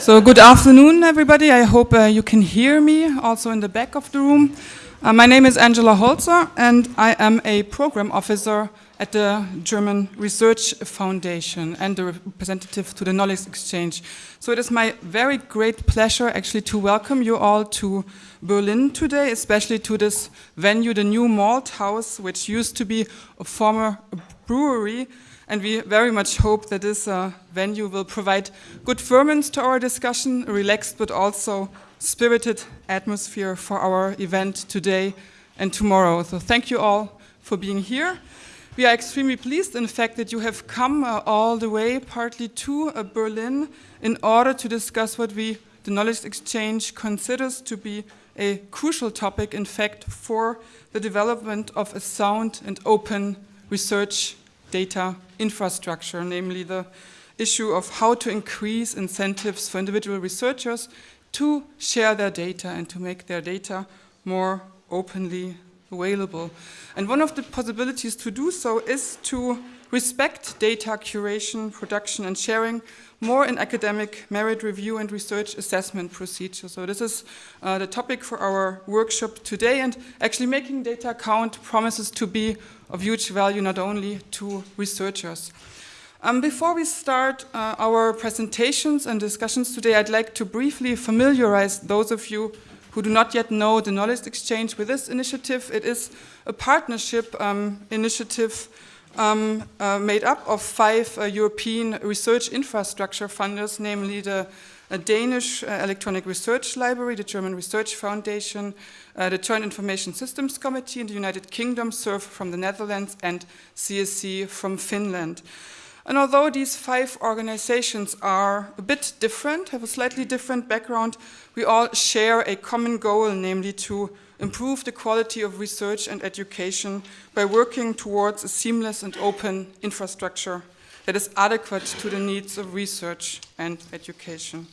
So good afternoon, everybody. I hope uh, you can hear me also in the back of the room. Uh, my name is Angela Holzer, and I am a program officer at the German Research Foundation and the representative to the Knowledge Exchange. So it is my very great pleasure actually to welcome you all to Berlin today, especially to this venue, the New Malt House, which used to be a former brewery. And we very much hope that this uh, venue will provide good ferment to our discussion, a relaxed but also spirited atmosphere for our event today and tomorrow. So thank you all for being here. We are extremely pleased, in fact, that you have come uh, all the way, partly to uh, Berlin, in order to discuss what we, the Knowledge Exchange, considers to be a crucial topic, in fact, for the development of a sound and open research data infrastructure, namely the issue of how to increase incentives for individual researchers to share their data and to make their data more openly available. And one of the possibilities to do so is to respect data curation, production and sharing more in academic merit review and research assessment procedures. So this is uh, the topic for our workshop today and actually making data count promises to be of huge value not only to researchers. Um, before we start uh, our presentations and discussions today, I'd like to briefly familiarize those of you who do not yet know the Knowledge Exchange with this initiative. It is a partnership um, initiative um, uh, made up of five uh, European research infrastructure funders, namely the uh, Danish uh, Electronic Research Library, the German Research Foundation, uh, the Joint Information Systems Committee in the United Kingdom, SURF from the Netherlands, and CSC from Finland. And although these five organizations are a bit different, have a slightly different background, we all share a common goal, namely to improve the quality of research and education by working towards a seamless and open infrastructure that is adequate to the needs of research and education.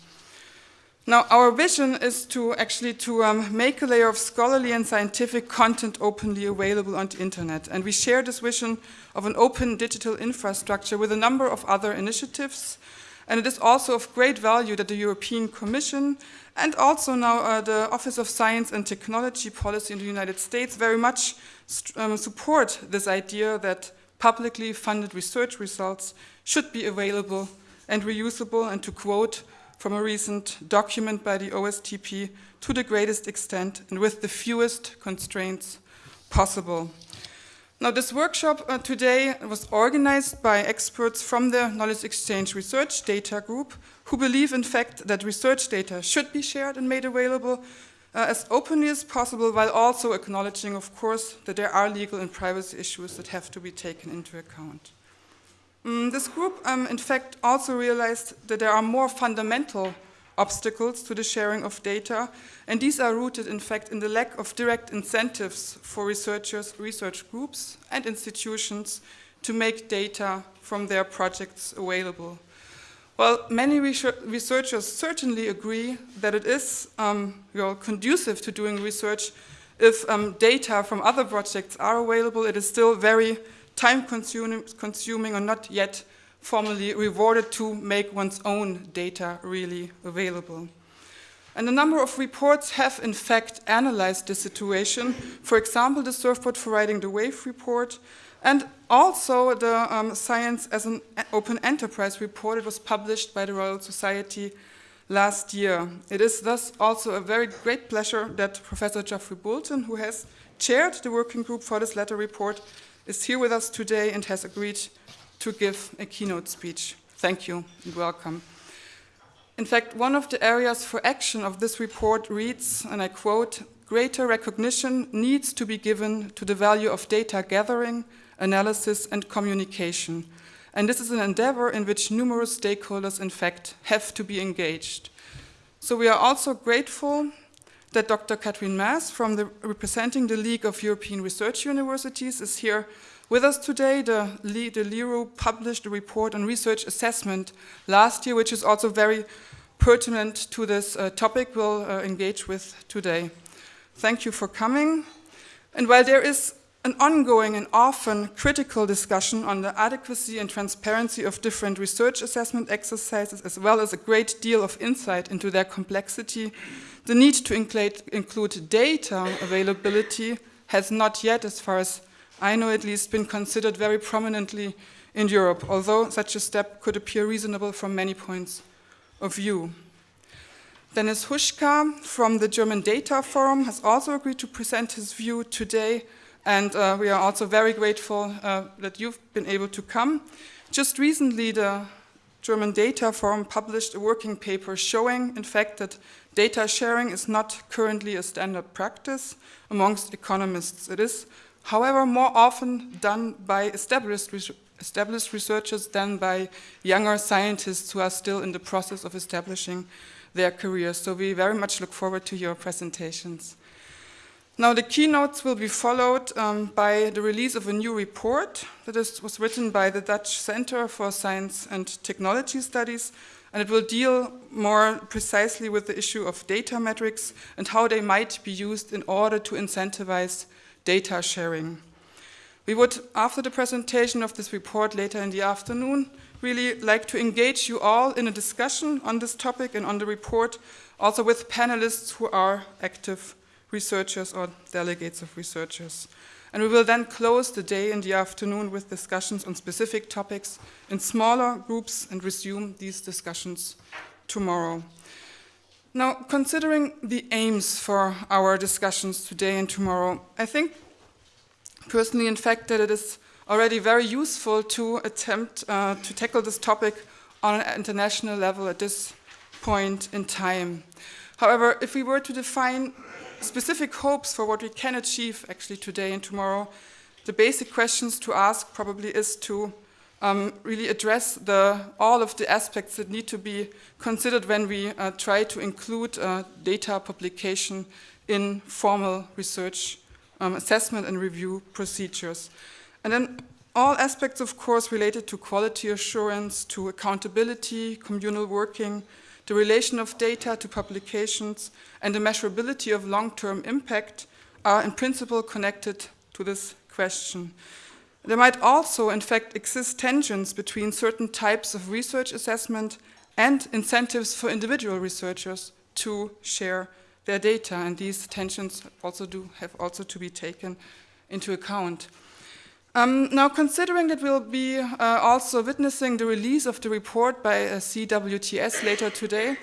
Now, our vision is to actually to um, make a layer of scholarly and scientific content openly available on the internet. And we share this vision of an open digital infrastructure with a number of other initiatives. And it is also of great value that the European Commission and also now uh, the Office of Science and Technology Policy in the United States very much um, support this idea that publicly funded research results should be available and reusable and to quote from a recent document by the OSTP to the greatest extent and with the fewest constraints possible. Now this workshop uh, today was organized by experts from the Knowledge Exchange Research Data Group who believe in fact that research data should be shared and made available uh, as openly as possible while also acknowledging of course that there are legal and privacy issues that have to be taken into account. Um, this group, um, in fact, also realized that there are more fundamental obstacles to the sharing of data, and these are rooted, in fact, in the lack of direct incentives for researchers, research groups, and institutions to make data from their projects available. Well, many researchers certainly agree that it is um, conducive to doing research if um, data from other projects are available. It is still very time consuming, consuming or not yet formally rewarded to make one's own data really available. And a number of reports have in fact analyzed the situation. For example, the Surfboard for Riding the Wave report, and also the um, Science as an Open Enterprise report. It was published by the Royal Society last year. It is thus also a very great pleasure that Professor Geoffrey Boulton, who has chaired the working group for this letter report, is here with us today and has agreed to give a keynote speech. Thank you and welcome. In fact, one of the areas for action of this report reads, and I quote, greater recognition needs to be given to the value of data gathering, analysis and communication. And this is an endeavor in which numerous stakeholders, in fact, have to be engaged. So we are also grateful that Dr. Katrin Maass, from the, representing the League of European Research Universities, is here with us today. The, the LERU published a report on research assessment last year, which is also very pertinent to this uh, topic we'll uh, engage with today. Thank you for coming. And while there is an ongoing and often critical discussion on the adequacy and transparency of different research assessment exercises, as well as a great deal of insight into their complexity, the need to include data availability has not yet, as far as I know at least, been considered very prominently in Europe, although such a step could appear reasonable from many points of view. Denis Huschka from the German Data Forum has also agreed to present his view today, and uh, we are also very grateful uh, that you've been able to come. Just recently, the German Data Forum published a working paper showing, in fact, that data sharing is not currently a standard practice amongst economists. It is, however, more often done by established, established researchers than by younger scientists who are still in the process of establishing their careers. So we very much look forward to your presentations. Now the keynotes will be followed um, by the release of a new report that is, was written by the Dutch Center for Science and Technology Studies and it will deal more precisely with the issue of data metrics and how they might be used in order to incentivize data sharing. We would, after the presentation of this report later in the afternoon, really like to engage you all in a discussion on this topic and on the report, also with panelists who are active researchers or delegates of researchers. And we will then close the day in the afternoon with discussions on specific topics in smaller groups and resume these discussions tomorrow. Now, considering the aims for our discussions today and tomorrow, I think personally, in fact, that it is already very useful to attempt uh, to tackle this topic on an international level at this point in time. However, if we were to define specific hopes for what we can achieve actually today and tomorrow, the basic questions to ask probably is to um, really address the, all of the aspects that need to be considered when we uh, try to include uh, data publication in formal research um, assessment and review procedures. And then all aspects, of course, related to quality assurance, to accountability, communal working, the relation of data to publications, and the measurability of long-term impact are in principle connected to this question. There might also, in fact, exist tensions between certain types of research assessment and incentives for individual researchers to share their data, and these tensions also do have also to be taken into account. Um, now, considering that we'll be uh, also witnessing the release of the report by uh, CWTS later today,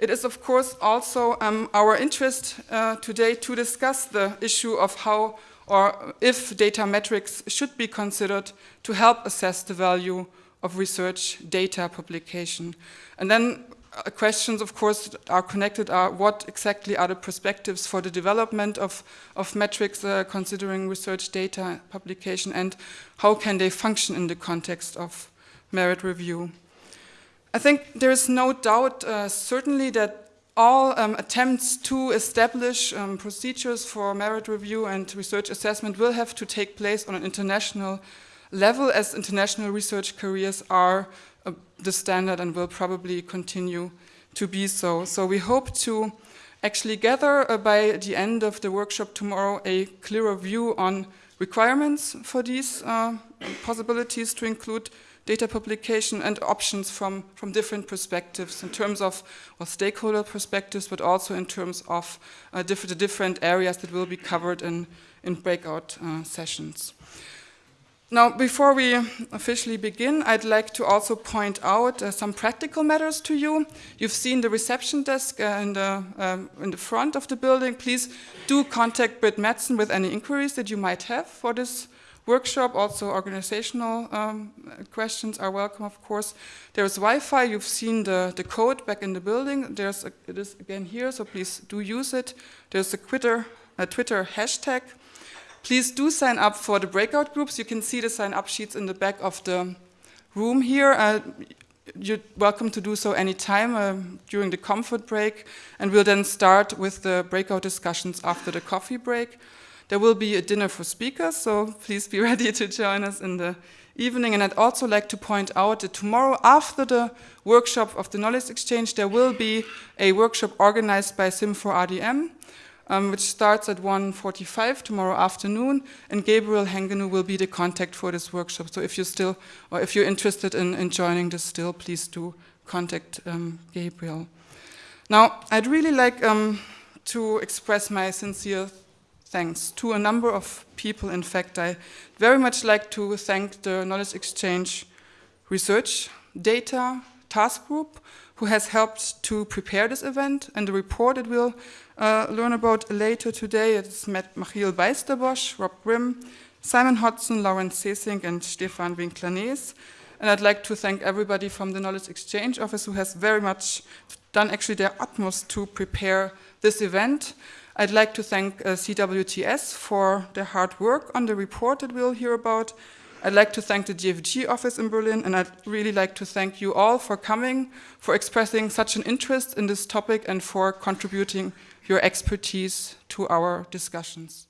it is of course also um, our interest uh, today to discuss the issue of how or if data metrics should be considered to help assess the value of research data publication. And then uh, questions, of course, are connected are what exactly are the perspectives for the development of, of metrics uh, considering research data publication and how can they function in the context of merit review. I think there is no doubt, uh, certainly, that all um, attempts to establish um, procedures for merit review and research assessment will have to take place on an international level as international research careers are uh, the standard and will probably continue to be so. So we hope to actually gather uh, by the end of the workshop tomorrow a clearer view on requirements for these uh, possibilities to include data publication and options from, from different perspectives in terms of well, stakeholder perspectives, but also in terms of uh, diff the different areas that will be covered in, in breakout uh, sessions. Now, before we officially begin, I'd like to also point out uh, some practical matters to you. You've seen the reception desk uh, in, the, um, in the front of the building. Please do contact Britt Madsen with any inquiries that you might have for this workshop. Also, organizational um, questions are welcome, of course. There's Wi-Fi. You've seen the, the code back in the building. There's a, it is again here, so please do use it. There's a Twitter, a Twitter hashtag. Please do sign up for the breakout groups. You can see the sign-up sheets in the back of the room here. Uh, you're welcome to do so anytime uh, during the comfort break, and we'll then start with the breakout discussions after the coffee break. There will be a dinner for speakers, so please be ready to join us in the evening. And I'd also like to point out that tomorrow, after the workshop of the knowledge exchange, there will be a workshop organized by Sim4RDM um, which starts at 1.45 tomorrow afternoon, and Gabriel Hengenu will be the contact for this workshop. So if you're still, or if you're interested in, in joining this still, please do contact um, Gabriel. Now, I'd really like um, to express my sincere thanks to a number of people. In fact, I very much like to thank the Knowledge Exchange Research Data Task Group, who has helped to prepare this event, and the report that we'll uh, learn about later today. It's met Michiel Bijsterbosch, Rob Grimm, Simon Hodson, Laurents Sesink, and Stefan Winkler-Nees. And I'd like to thank everybody from the Knowledge Exchange Office who has very much done actually their utmost to prepare this event. I'd like to thank uh, CWTS for their hard work on the report that we'll hear about. I'd like to thank the DFG office in Berlin, and I'd really like to thank you all for coming, for expressing such an interest in this topic, and for contributing your expertise to our discussions.